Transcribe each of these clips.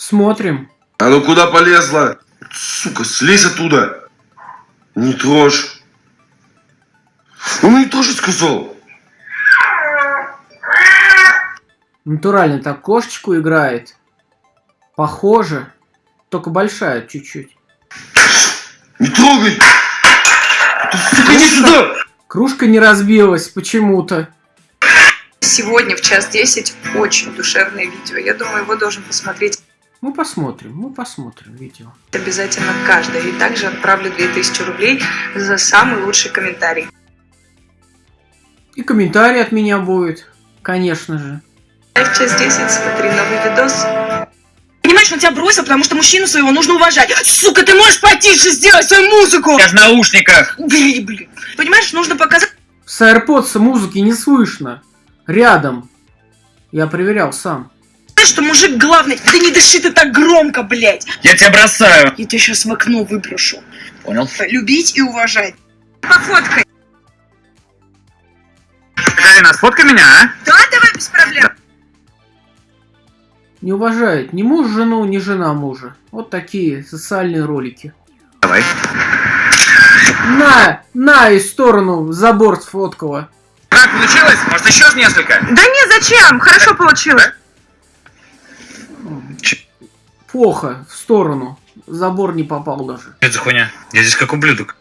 Смотрим. А ну куда полезла? Сука, слезь оттуда. Не трожь. Ну не трожь, сказал. Натурально так кошечку играет. Похоже. Только большая чуть-чуть. Не трогай! Ты, сука, иди сюда! Кружка не разбилась почему-то. Сегодня в час 10 очень душевное видео. Я думаю, его должен посмотреть Мы посмотрим, мы посмотрим видео. обязательно каждый. И также отправлю 2000 рублей за самый лучший комментарий. И комментарий от меня будет, конечно же. В час 10 смотри новый видос. Понимаешь, он тебя бросил, потому что мужчину своего нужно уважать. Сука, ты можешь потише сделать свою музыку? Я в наушниках. Блин, блин. Понимаешь, нужно показать, С AirPods музыки не слышно. Рядом. Я проверял сам. Что мужик главный. Да не дыши ты так громко, блядь. Я тебя бросаю. Я тебя сейчас в окно выброшу. Понял? Любить и уважать. Пофоткай. Карина, сфоткай меня, а? Да, давай без проблем. Не уважает ни муж жену, ни жена мужа. Вот такие социальные ролики. Давай. На, на и сторону забор сфоткала. Как получилось? Может еще несколько? Да не, зачем? Хорошо получилось. Плохо, в сторону. Забор не попал даже. Это за хуйня? Я здесь как ублюдок.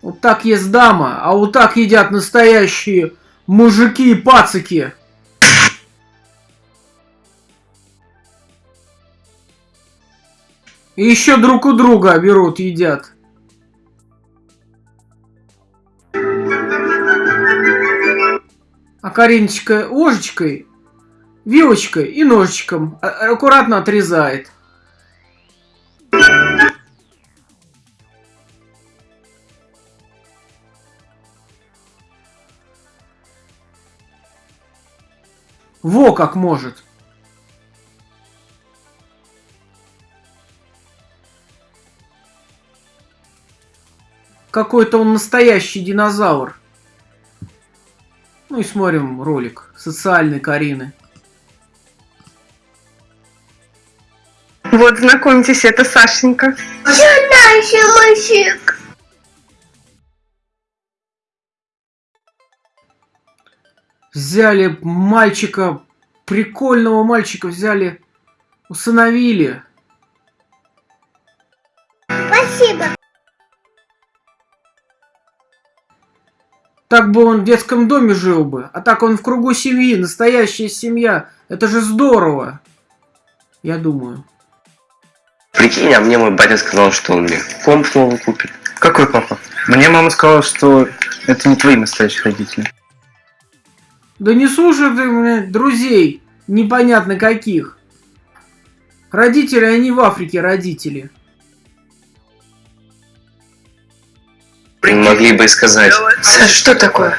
Вот так ест дама, а вот так едят настоящие мужики и пацики. И еще друг у друга берут, едят. Кариночка ложечкой, вилочкой и ножичком а- аккуратно отрезает. Во как может. Какой-то он настоящий динозавр. И смотрим ролик. Социальный Карины. Вот, знакомьтесь, это Сашенька. Взяли мальчика, прикольного мальчика взяли, усыновили. Так бы он в детском доме жил бы, а так он в кругу семьи, настоящая семья. Это же здорово. Я думаю. Прикинь, а мне мой батя сказал, что он мне комп новый купит. Какой папа? Мне мама сказала, что это не твои настоящие родители. Да не слушай ты, блядь, друзей, непонятно каких. Родители, они в Африке родители. Могли бы и сказать, Саш, что такое?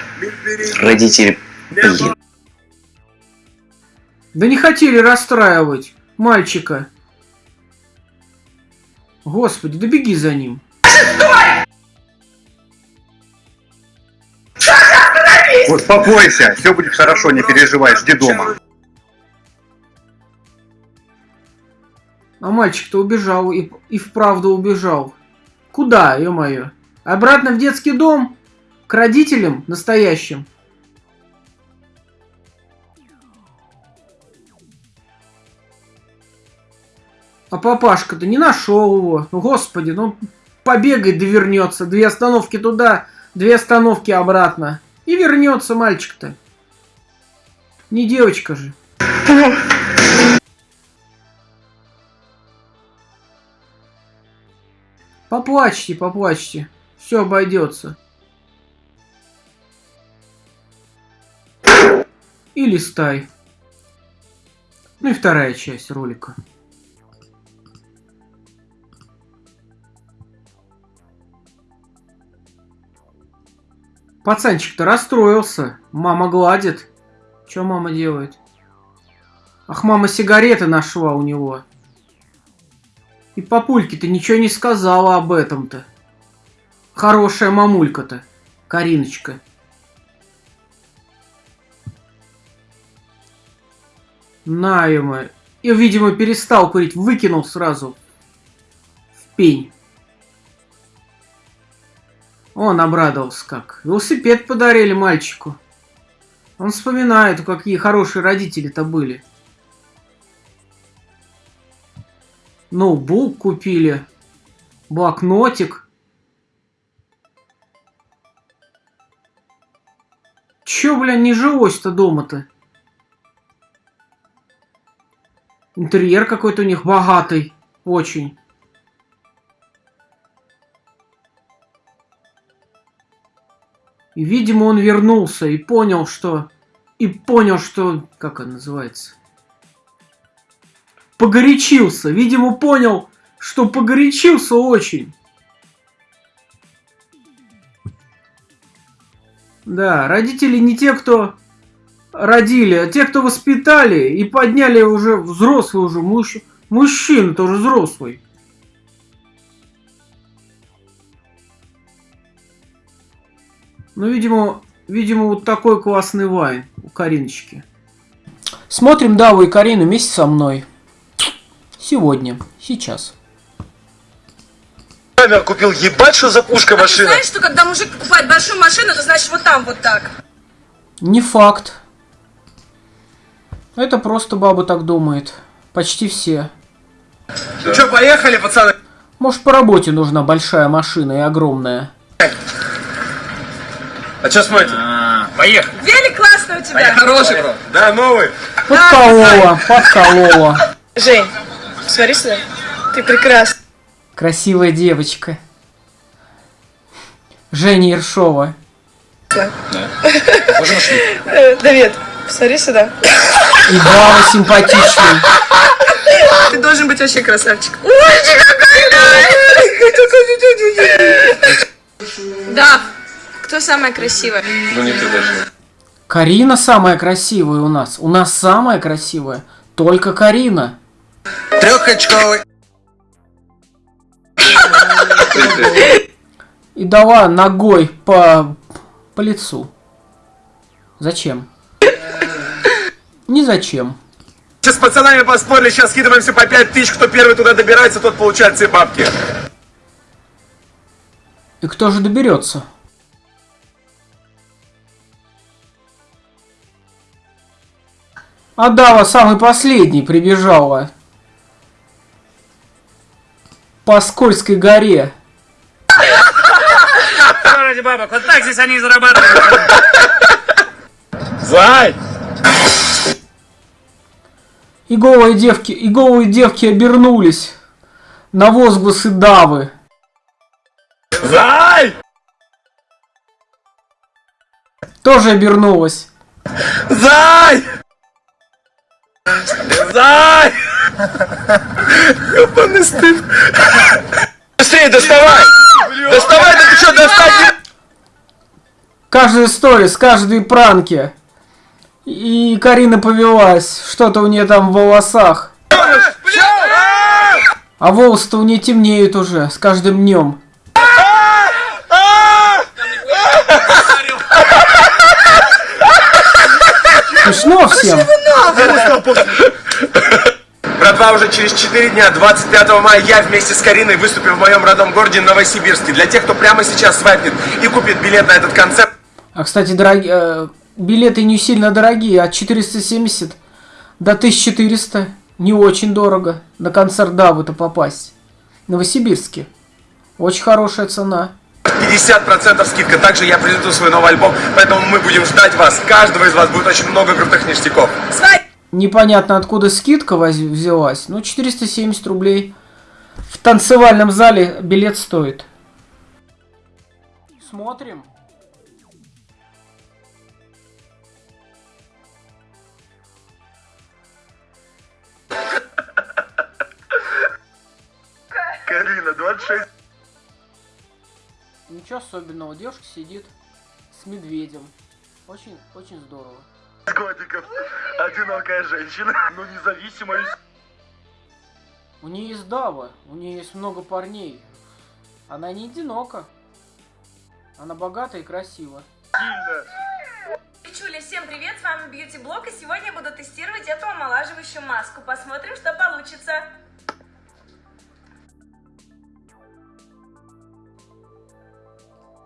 родители, блин. Да не хотели расстраивать мальчика. Господи, да беги за ним. Успокойся, все будет хорошо, не переживай, жди дома. А мальчик-то убежал и, и вправду убежал. Куда, ё-моё? Обратно в детский дом? К родителям настоящим? А папашка-то не нашел его. Ну, Господи, ну побегает да вернется. Две остановки туда, две остановки обратно. И вернется мальчик-то. Не девочка же. Поплачьте, поплачьте. Все обойдется. И листай. Ну и вторая часть ролика. Пацанчик-то расстроился. Мама гладит. Что мама делает? Ах, мама сигареты нашла у него. И папульке-то ничего не сказала об этом-то. Хорошая мамулька-то, Кариночка. На ему. И, видимо, перестал курить, выкинул сразу в пень. Он обрадовался как. Велосипед подарили мальчику. Он вспоминает, какие хорошие родители-то были. Ноутбук купили. Блокнотик. Чё, бля, не жилось-то дома-то? Интерьер какой-то у них богатый. Очень. И, видимо, он вернулся и понял, что... И понял, что... Как это называется? Погорячился. Видимо, понял, что погорячился очень. Да, родители не те, кто родили, а те, кто воспитали и подняли уже взрослый уже муж... мужчина тоже взрослый. Ну, видимо, видимо, вот такой классный вайн у Кариночки. Смотрим Даву и Карину вместе со мной. Сегодня, сейчас. Камер купил, ебать, что за пушка А ты машина. знаешь, что когда мужик покупает большую машину, это значит вот там вот так? Не факт. Это просто баба так думает. Почти все. Ну что, поехали, пацаны? Может, по работе нужна большая машина и огромная. А что смотрите? Поехали. Велик классный у тебя. Хороший, бро. Да, новый. Подколола, подколола. Жень, смотри сюда. Ты прекрасна. Красивая девочка. Женя Ершова. Э, Давид, смотри сюда. И Бава симпатичный. Ты должен быть вообще красавчик. Да. Кто самая красивая? Ну не ты даже. Карина самая красивая у нас. У нас самая красивая. Только Карина. Трехочковый. И дала ногой по, по лицу. Зачем? Не зачем. Сейчас с пацанами поспорили, сейчас скидываемся по 5 тысяч, кто первый туда добирается, тот получает все бабки. И кто же доберется? А Дава самый последний прибежала. По скользкой горе. Ради бабок, вот так здесь они и зарабатывают. Зай! И голые девки, и голые девки обернулись на возгласы Давы. Зай! Тоже обернулась. Зай! Зай! Ебаный Каждая сторис, каждые пранки. И Карина повелась. Что-то у нее там в волосах. А волосы-то у нее темнеют уже с каждым днем. Смешно всем. Братва, уже через 4 дня, 25 мая, я вместе с Кариной выступим в моем родном городе Новосибирске. Для тех, кто прямо сейчас свайпнет и купит билет на этот концерт, А, кстати, дороги- э, билеты не сильно дорогие. От 470 до 1400. Не очень дорого. На концерт Давы-то попасть. Новосибирске. Очень хорошая цена. 50% скидка. Также я презентую свой новый альбом, поэтому мы будем ждать вас. Каждого из вас будет очень много крутых ништяков. Непонятно откуда скидка взялась. Ну, 470 рублей. В танцевальном зале билет стоит. Смотрим. Карина, 26. Ничего особенного. Девушка сидит с медведем. Очень, очень здорово. годиков. Одинокая женщина, но независимая. У нее есть дава, у нее есть много парней. Она не одинока. Она богата и красива. Чуля, всем привет, с вами Бьюти Блог, и сегодня я буду тестировать эту омолаживающую маску. Посмотрим, что получится.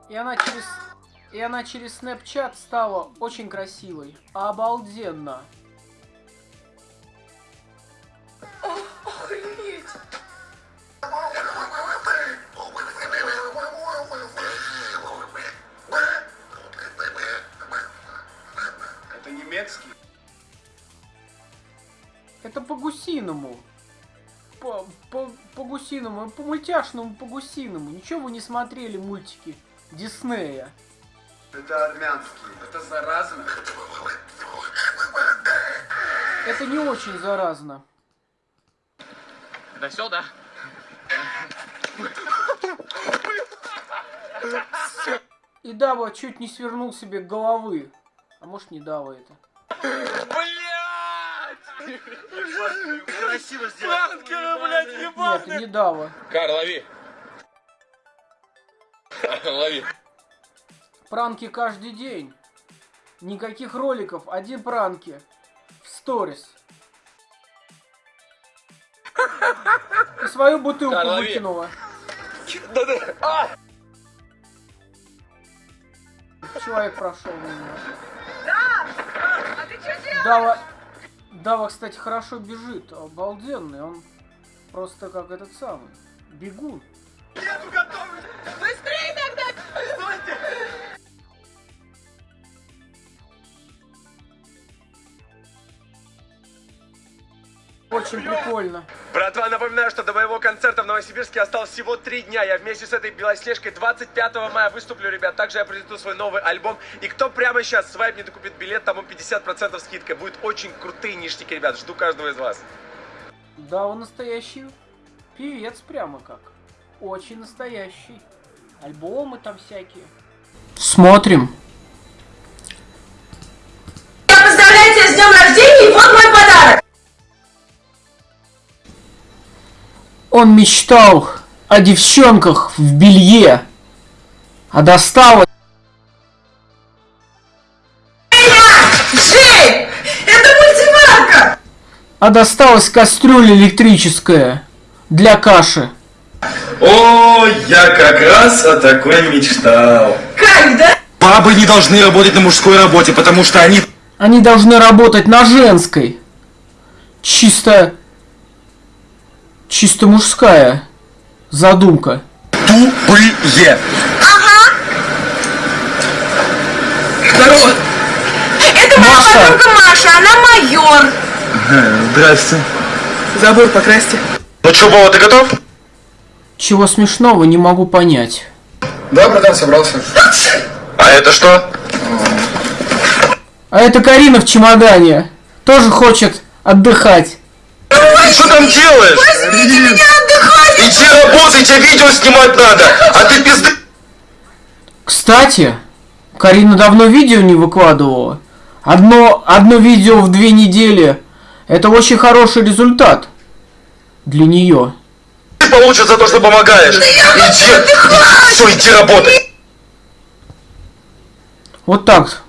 И она через... И она через Snapchat стала очень красивой. Обалденно. Это по-гусиному. По, по, по-гусиному, по мультяшному, по-гусиному. Ничего вы не смотрели мультики Диснея. Это армянский. Это заразно. Это не очень заразно. Это все, да? И Дава чуть не свернул себе головы. А может не Дава это. Блять! Красиво сделал. Пранкеры, блядь, Нет, это не Дава. Кар, лови. Лови. Пранки каждый день. Никаких роликов, один пранки. В сторис. И свою бутылку Да, лови. выкинула. Человек прошел мимо. А ты что делаешь? Дава, Дава, кстати, хорошо бежит. Обалденный. Он просто как этот самый. Бегун. Очень прикольно. Братва, напоминаю, что до моего концерта в Новосибирске осталось всего три дня. Я вместе с этой белоснежкой 25 мая выступлю, ребят. Также я презентую свой новый альбом. И кто прямо сейчас свайп не докупит билет, тому 50% скидка. Будет очень крутые ништяки, ребят. Жду каждого из вас. Дава настоящий певец прямо как. Очень настоящий. Альбомы там всякие. Смотрим. Он мечтал о девчонках в белье, а досталось... Джей, это мультиварка. А досталась кастрюля электрическая для каши. О, я как раз о такой мечтал. Кайф, да? Бабы не должны работать на мужской работе, потому что они Они должны работать на женской. Чисто... Чисто мужская задумка. тупые. Здорово. Это моя Маша. подруга Маша, она майор. Здрасте. Забор покрасьте. Ну что, Вова, ты готов? Чего смешного, не могу понять. Да, братан, собрался. А это что? А это Карина в чемодане. Тоже хочет отдыхать. Ты что там делаешь? Иди работай, тебе видео снимать надо. А ты пизды... Кстати, Карина давно видео не выкладывала. Одно, одно видео в две недели. Это очень хороший результат для нее. получишь за то, что помогаешь. Иди, все, иди работай. Вот так